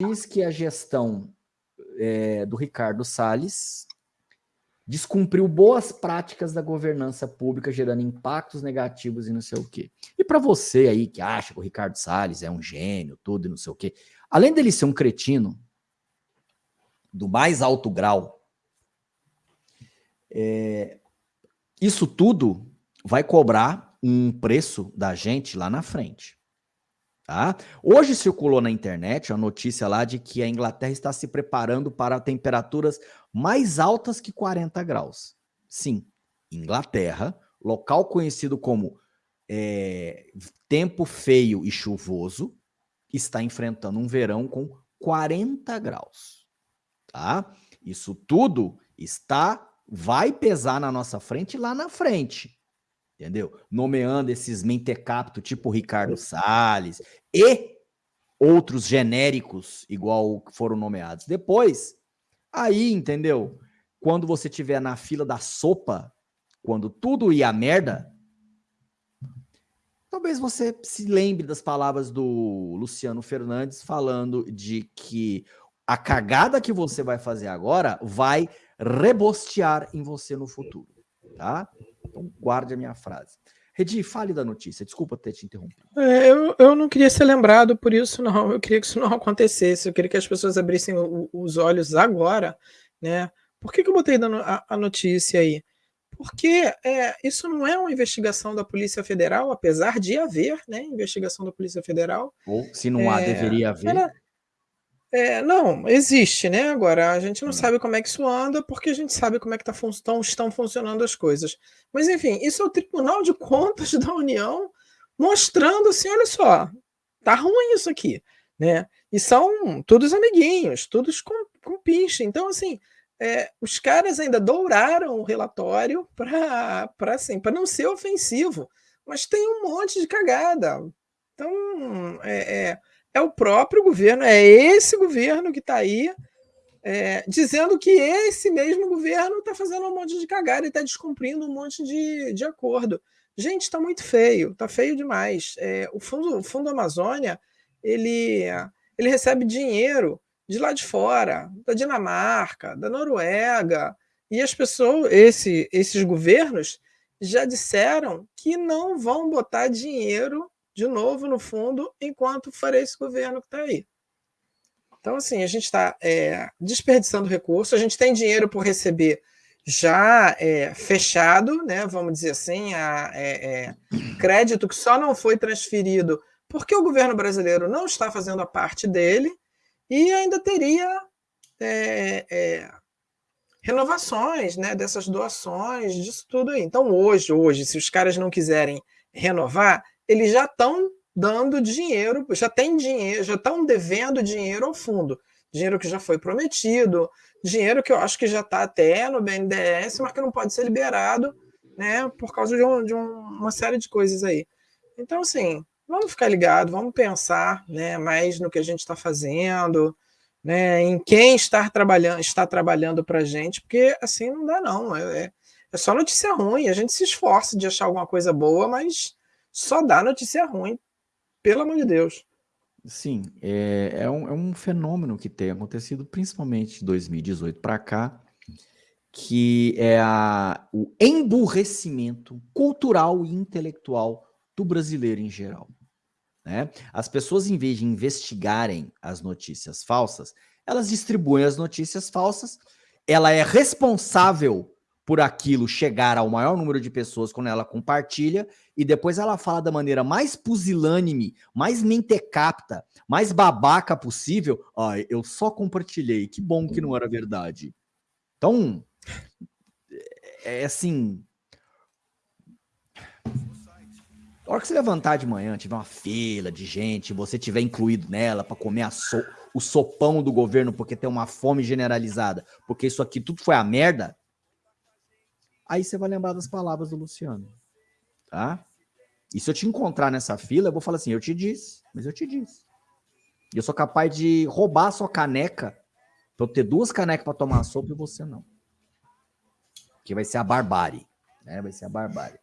diz que a gestão é, do Ricardo Salles descumpriu boas práticas da governança pública, gerando impactos negativos e não sei o quê. E para você aí que acha que o Ricardo Salles é um gênio, tudo e não sei o quê, além dele ser um cretino do mais alto grau, é, isso tudo vai cobrar um preço da gente lá na frente. Tá? Hoje circulou na internet a notícia lá de que a Inglaterra está se preparando para temperaturas mais altas que 40 graus. Sim, Inglaterra, local conhecido como é, tempo feio e chuvoso, está enfrentando um verão com 40 graus. Tá? Isso tudo está, vai pesar na nossa frente lá na frente entendeu? Nomeando esses mentecapto tipo Ricardo Salles e outros genéricos igual foram nomeados. Depois, aí, entendeu? Quando você tiver na fila da sopa, quando tudo ia merda, talvez você se lembre das palavras do Luciano Fernandes falando de que a cagada que você vai fazer agora vai rebostear em você no futuro, tá? Então, guarde a minha frase. Redi, fale da notícia. Desculpa ter te interrompido. É, eu, eu não queria ser lembrado por isso, não. Eu queria que isso não acontecesse. Eu queria que as pessoas abrissem o, os olhos agora, né? Por que, que eu botei a, a notícia aí? Porque é, isso não é uma investigação da Polícia Federal, apesar de haver né, investigação da Polícia Federal. Ou, se não há, é, deveria haver. Ela, é, não, existe, né? Agora, a gente não hum. sabe como é que isso anda, porque a gente sabe como é que tá fun estão, estão funcionando as coisas. Mas, enfim, isso é o Tribunal de Contas da União mostrando assim: olha só, tá ruim isso aqui, né? E são todos amiguinhos, todos com, com pinche. Então, assim, é, os caras ainda douraram o relatório para assim, não ser ofensivo, mas tem um monte de cagada. Então, é, é é o próprio governo, é esse governo que está aí é, dizendo que esse mesmo governo está fazendo um monte de cagada e está descumprindo um monte de, de acordo. Gente, está muito feio, está feio demais. É, o, fundo, o Fundo Amazônia ele, ele recebe dinheiro de lá de fora, da Dinamarca, da Noruega, e as pessoas, esse, esses governos já disseram que não vão botar dinheiro de novo no fundo enquanto for esse governo que está aí. Então, assim, a gente está é, desperdiçando recursos, a gente tem dinheiro por receber já é, fechado, né, vamos dizer assim, a, é, é, crédito que só não foi transferido porque o governo brasileiro não está fazendo a parte dele e ainda teria é, é, renovações né, dessas doações, disso tudo aí. Então, hoje, hoje, se os caras não quiserem renovar, eles já estão dando dinheiro, já tem dinheiro, já estão devendo dinheiro ao fundo. Dinheiro que já foi prometido, dinheiro que eu acho que já está até no BNDES, mas que não pode ser liberado, né, por causa de, um, de um, uma série de coisas aí. Então, assim, vamos ficar ligados, vamos pensar né, mais no que a gente está fazendo, né, em quem está trabalhando, está trabalhando para a gente, porque assim não dá, não. É, é, é só notícia ruim, a gente se esforça de achar alguma coisa boa, mas só dá notícia ruim, pelo amor de Deus. Sim, é, é, um, é um fenômeno que tem acontecido principalmente de 2018 para cá, que é a, o emburrecimento cultural e intelectual do brasileiro em geral. Né? As pessoas, em vez de investigarem as notícias falsas, elas distribuem as notícias falsas, ela é responsável por aquilo chegar ao maior número de pessoas quando ela compartilha, e depois ela fala da maneira mais pusilânime, mais mentecapta, mais babaca possível. Ah, eu só compartilhei, que bom que não era verdade. Então, é, é assim. A hora que você levantar de manhã, tiver uma fila de gente, você tiver incluído nela para comer so, o sopão do governo porque tem uma fome generalizada, porque isso aqui tudo foi a merda, Aí você vai lembrar das palavras do Luciano, tá? E se eu te encontrar nessa fila, eu vou falar assim, eu te disse, mas eu te disse. Eu sou capaz de roubar a sua caneca pra eu ter duas canecas para tomar sopa e você não. Que vai ser a barbárie, né? Vai ser a barbárie.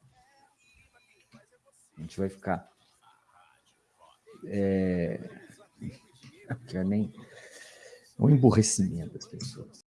A gente vai ficar... É... Eu nem... O emburrecimento das pessoas.